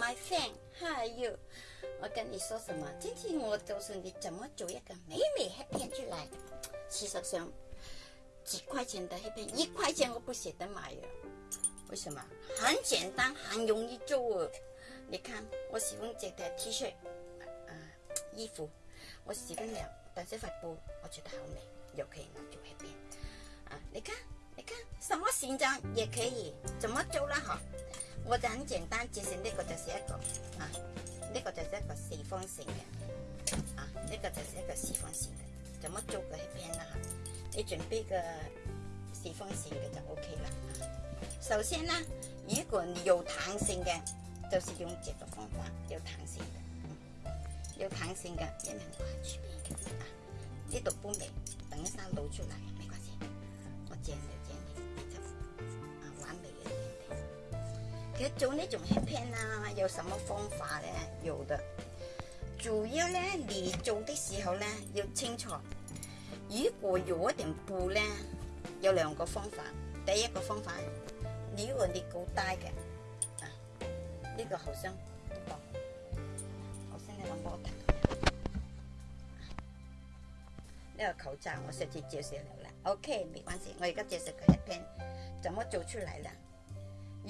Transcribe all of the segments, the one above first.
my friend，还有，我跟你说什么？今天我告诉你怎么做一个美美黑片出来。事实上，几块钱的黑片，一块钱我不舍得买呀。为什么？很简单，很容易做哦。你看，我喜欢这条 T 恤，啊，衣服，我喜欢了，但是发布我觉得好美，又可以拿做黑片。啊，你看。你看什么形状也可以，怎么做啦？哈，我就很简单，就是呢个就是一个啊，呢个就是一个四方形嘅，啊，呢个就是一个四方形嘅，怎么做个片啦？哈，你准备个四方形嘅就 OK 啦。首先呢，如果你有弹性嘅，就是用这个方法，有弹性嘅，有弹性嘅，一两块出边嘅啊，呢度搬嚟，等一下露出来没关系，我剪做呢种黑片啊，有什么方法咧？有的，主要咧，你做的时候咧，要清楚。如果有一点布咧，有两个方法。第一个方法，如果你够大嘅，啊，呢个好像不多，好像你攞波头。呢个口罩我上次介绍了啦，OK，没关系，我而家介绍个黑片，怎么做出来啦？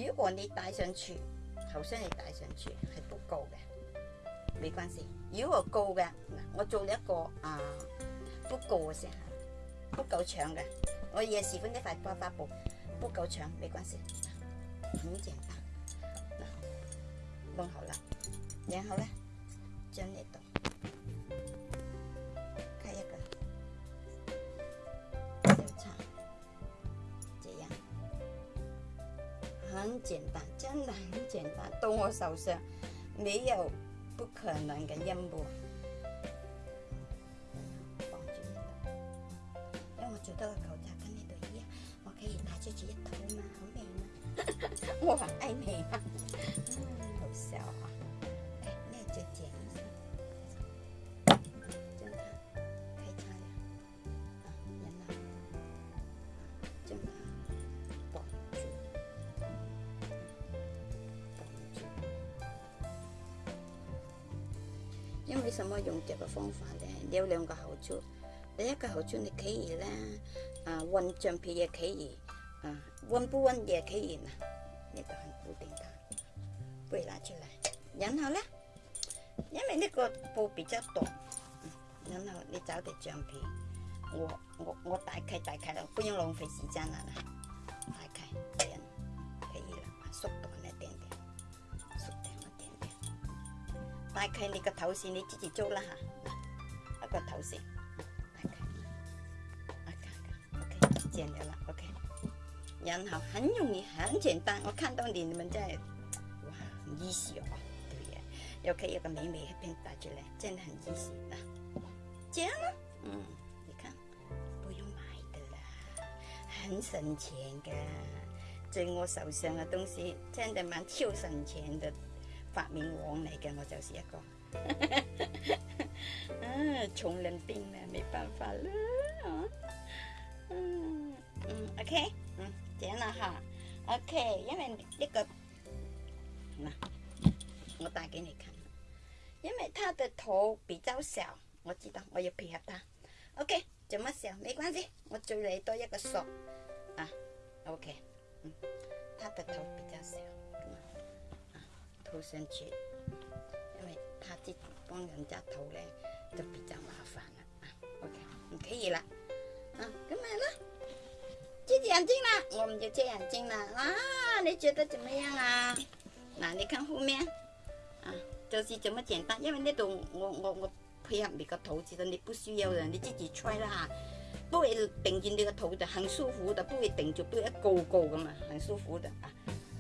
如果你戴上去，好像你戴上去系不夠嘅，没关系。如果夠嘅，我做了一个啊不夠嘅先，不够长嘅，我也喜歡呢块花花布，不够长，没关系，很簡單。嗱，弄好了，然后咧，将呢度。很简单，真的很简单。到我手上，没有不可能的任务。绑住呢度，因为我做到个口罩跟呢度一样，我可以拿出去一套嘛，好美嘛。我很爱你啊，嗯，好笑啊。为什么用这个方法呢？有两个好处。第一个好处，你可以呢，啊，温橡皮也可以，啊，温不温也可以呢。呢个很固定的，不会拿出来。然后咧，因为呢个布比较短，然后你找点橡皮，我我我打开打开了，不用浪费时间了啦。打开你个头线，你自己做啦哈，一个头线，打开，OK，OK，剪了啦，OK，然后很容易，很简单，我看到你你们在，哇，很 easy 哦，对呀，又可以有个美美一片打出来，真的很 easy 啊，这样呢，嗯，你看，不用买的啦，很省钱的，在我手上的东西真的蛮超省钱的。发明王嚟嘅，我就是一个，啊，穷人病呢，没办法啦，嗯嗯，OK，嗯，这样了哈，OK，因为呢个，嗱，我带给你看，因为他的头比较小，我知道我要配合他，OK，怎么小？没关系，我做你多一个索，啊，OK，嗯，他的头比较小。涂上去，因为他这帮人家涂咧，就比较麻烦了啊。OK，你可以了，啊，干嘛了？遮眼睛了，我们就遮眼睛了啊！你觉得怎么样啊？那你看后面，啊，就是这么简单。因为那度我我我配合你个头，其实你不需要的，你自己揣啦哈，不会顶住你个头的，很舒服的，不会顶住，不会一高高的嘛，很舒服的啊。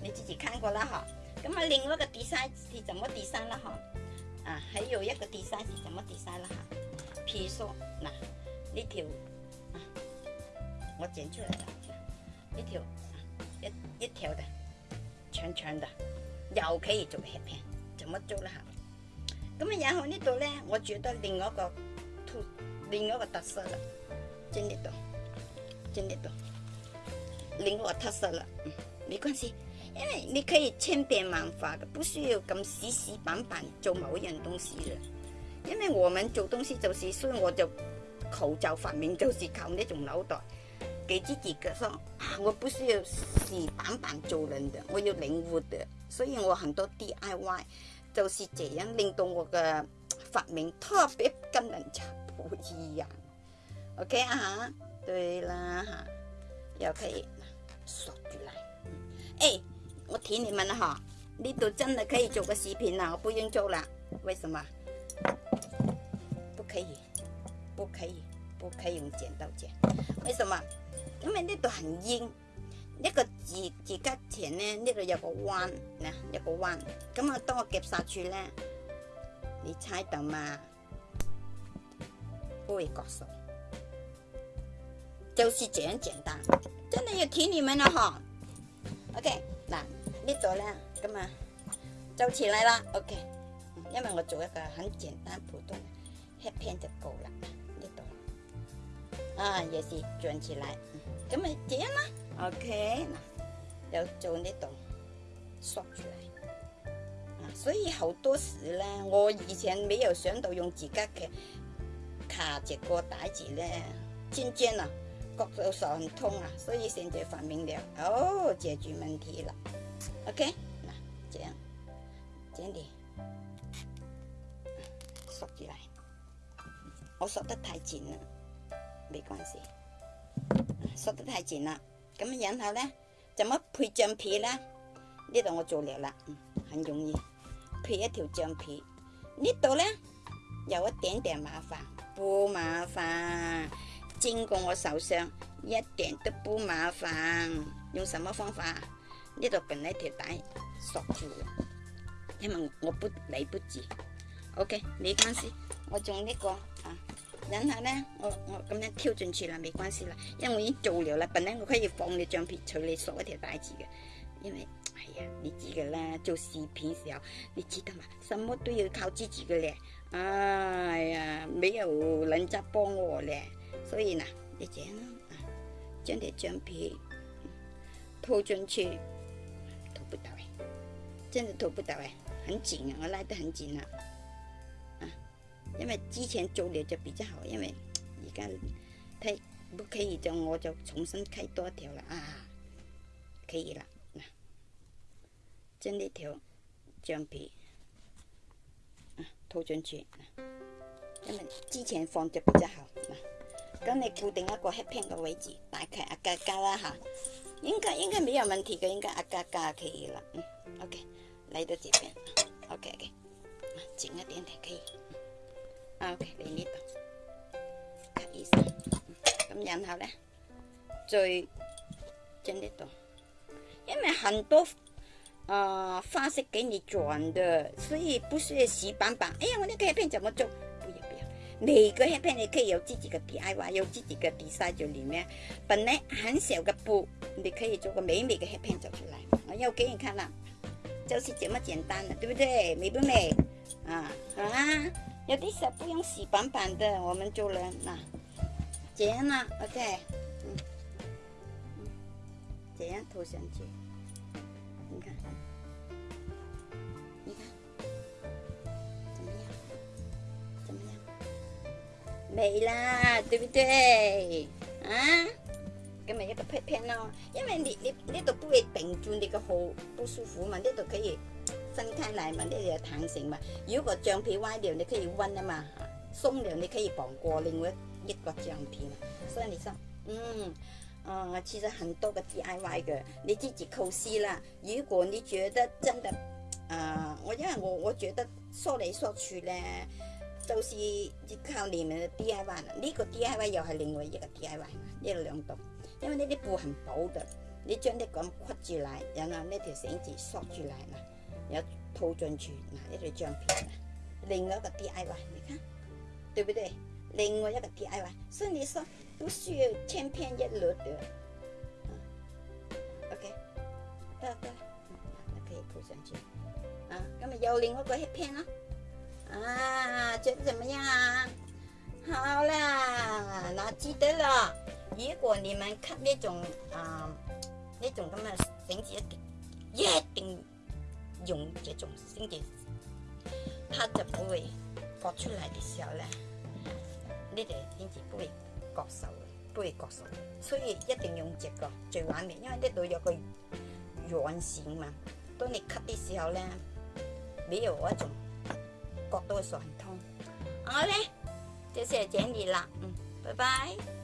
你自己看过了哈。咁啊，另外一个 design 是怎么 design 啦？哈，啊，还有一个 design 是怎么 design 啦？哈，譬如说，嗱，呢条啊，我剪出来啦，呢条一一条的，长长的，又可以做黑片，怎么做啦？哈，咁啊，然后呢度咧，我觉得另外一个突，另外一个特色啦，在呢度，在呢度，另外一个特色啦，嗯，没关系。因为你可以千变万化的，不需要咁死死板板做某一样东西的。因为我们做东西就是，所以我就口罩发明就是靠那种脑袋，给自己个说啊，我不需要死板板做人的，我要灵活的，所以我很多 DIY 就是这样令到我的发明特别跟人家不一样。OK 啊，对啦哈，又可以锁住来。哎，我提你们了哈，呢度真的可以做个视频了，我不用做了，为什么？不可以，不可以，不可以用剪刀剪。为什么？因为呢度很硬，呢个指指甲钳呢，呢度有个弯，嗱，有个弯。咁啊，当我夹杀去咧，你猜到嘛？不会割手，就是这样简单。真的要提你们了哈。OK，那，呢度咧，咁啊，就起嚟啦。OK。因为我做一个很简单普通 headpan 就够啦，呢度。啊也是转起来，咁咪这样啦，OK。嗱，又做呢度缩出来，啊，所以好多时咧，我以前没有想到用自己嘅卡住个带子咧，尖尖啊，割到手很痛啊，所以现在发明了，哦，解决问题了，OK 嗱，这样，这样的。缩起来，我缩得太紧了，没关系，缩得太紧了。咁然后呢，怎么配橡皮呢？呢度我做了啦，很容易，配一条橡皮。呢度呢，有一点点麻烦，不麻烦，经过我手上一点都不麻烦。用什么方法？呢度本来条带缩住了，因为我不来不及。OK，没关系，我用呢个啊，然后呢，我我咁样跳进去啦，没关系啦，因为我已经做了啦。本来我可以放你橡皮，随你索一条带子嘅，因为哎呀，你知噶啦，做视频时候，你知道嘛，什么都要靠自己嘅咧。哎呀，没有人家帮我咧，所以呢，你这样啊，将条橡皮套进去，不到哎，真的拖不到哎，很紧啊，我拉得很紧啊。因为之前做了就比较好，因为而家太不可以就我就重新开多一条了啊，可以了，将呢条橡皮啊套进去，因为之前放着比较好，咁你固定一个黑片嘅位置，大概啊加加啦吓，应该应该没有问题的，应该一格格可以了，嗯，OK，来到这边，OK OK，紧一点点可以。OK，嚟呢度，cut 醫生，咁然後咧，再將呢度，因为很多啊花式给你转的，所以不是死板板。哎呀，我那个黑片怎么做？不要不要，每个黑片你可以有自己的 DIY，有自己的 design 在里面。本来很小嘅布，你可以做个美美的黑片走出來。我要给你看了，就是这么简单的，对不对？美不美？啊啊！有的时候不用洗板板的，我们做人嗱，这样啦，OK，嗯，这样涂上去，你看，你看，怎么样？怎么样？美啦，对不对？啊，咁咪一个片片咯，因为你你呢度不会顶住你个好不舒服嘛，呢度可以。分开来嘛，呢有弹性嘛。如果橡皮歪掉，你可以弯啊嘛。松了你可以绑过另外一个橡皮嘛。所以你说，嗯，啊，其实很多个 DIY 嘅，你自己构思啦。如果你觉得真的，啊，我因为我我觉得说嚟说去咧，就是靠你们的 DIY 啦。呢个 DIY 又系另外一个 DIY，呢两度，因为呢啲布很薄的，你将啲咁屈住嚟，然后呢条绳子缩住嚟啦。要套进去，嗱，一条橡皮，另外一个 DIY，你看，对不对？另外一个 DIY，所以你说不需要千篇一律的，OK，得得，可以铺上去，啊，咁咪又另外一个片咯，啊，觉得怎么样？好啦，那记得了，如果你们看那种啊，那种咁嘅绳子一一定用这种先至，它就不会割出来的时候咧，你哋先至不会割手，不会割手。所以一定用这个最完美，因为呢度有个软线嘛。当你 cut 的时候咧，没有那种割到手很痛。好咧，就是这样啦，嗯，拜拜。